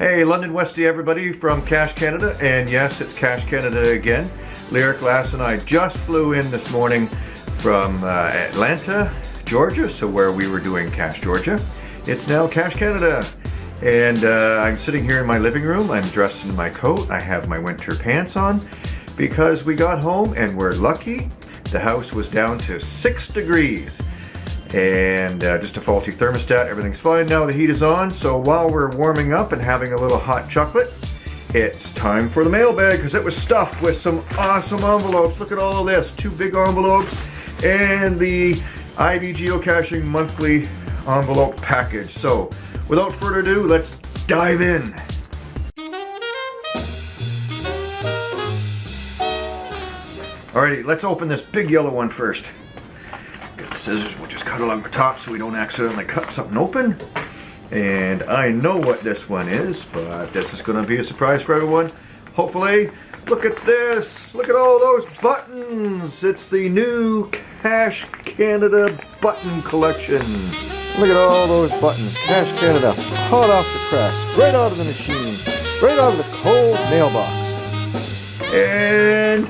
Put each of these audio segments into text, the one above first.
Hey, London Westy everybody from Cache Canada, and yes, it's Cache Canada again. Lyric Lass and I just flew in this morning from uh, Atlanta, Georgia, so where we were doing Cache Georgia. It's now Cache Canada. And uh, I'm sitting here in my living room. I'm dressed in my coat. I have my winter pants on because we got home and we're lucky. The house was down to six degrees and uh, just a faulty thermostat. Everything's fine now. The heat is on. So while we're warming up and having a little hot chocolate, it's time for the mailbag because it was stuffed with some awesome envelopes. Look at all of this. Two big envelopes and the IB Geocaching monthly envelope package. So without further ado, let's dive in. Alrighty, let's open this big yellow one first. Scissors, we'll just cut along the top so we don't accidentally cut something open. And I know what this one is, but this is gonna be a surprise for everyone. Hopefully, look at this. Look at all those buttons. It's the new Cache Canada button collection. Look at all those buttons. Cache Canada, hot off the press, right out of the machine, right out of the cold mailbox. And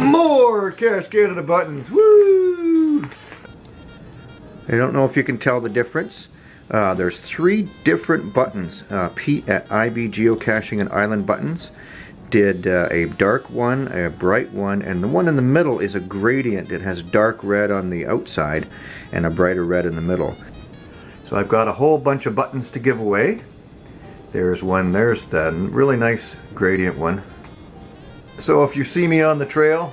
more Cache Canada buttons. Woo! I don't know if you can tell the difference. Uh, there's three different buttons. Uh, Pete at IB Geocaching and Island Buttons did uh, a dark one, a bright one, and the one in the middle is a gradient. It has dark red on the outside and a brighter red in the middle. So I've got a whole bunch of buttons to give away. There's one, there's the really nice gradient one. So if you see me on the trail,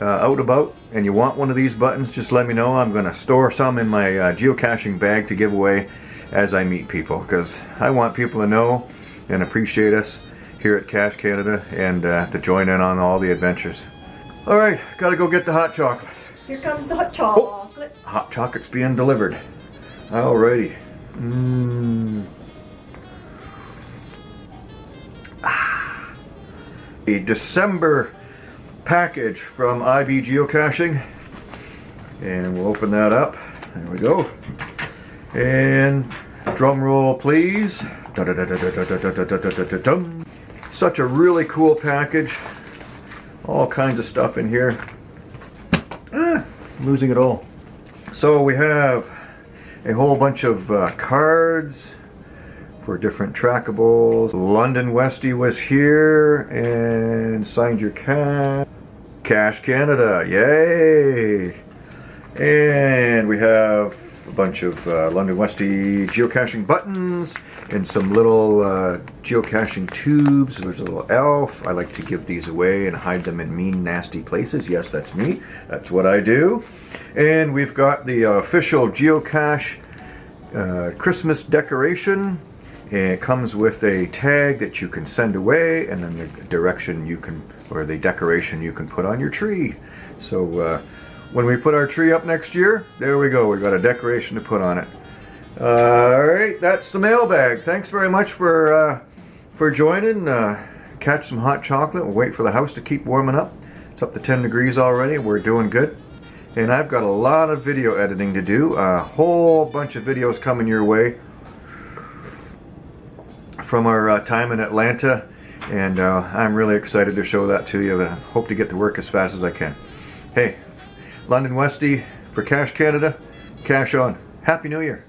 uh, out about, and you want one of these buttons, just let me know. I'm going to store some in my uh, geocaching bag to give away as I meet people, because I want people to know and appreciate us here at Cache Canada and uh, to join in on all the adventures. Alright, gotta go get the hot chocolate. Here comes the hot chocolate. Oh, hot chocolate's being delivered. Alrighty. Mmm. Ah. A December package from IB Geocaching. And we'll open that up. There we go. And drum roll please. Such a really cool package. All kinds of stuff in here. Ah, losing it all. So we have a whole bunch of uh, cards for different trackables. London Westy was here and signed your cache. Cache Canada, yay! And we have a bunch of uh, London Westy geocaching buttons and some little uh, geocaching tubes. There's a little elf. I like to give these away and hide them in mean, nasty places. Yes, that's me. That's what I do. And we've got the official geocache uh, Christmas decoration. It comes with a tag that you can send away and then the direction you can, or the decoration you can put on your tree. So uh, when we put our tree up next year, there we go. We've got a decoration to put on it. All right, that's the mailbag. Thanks very much for uh, for joining. Uh, catch some hot chocolate. We'll wait for the house to keep warming up. It's up to 10 degrees already. We're doing good. And I've got a lot of video editing to do. A whole bunch of videos coming your way from our uh, time in Atlanta. And uh, I'm really excited to show that to you. I hope to get to work as fast as I can. Hey, London Westy for Cache Canada, cache on. Happy New Year.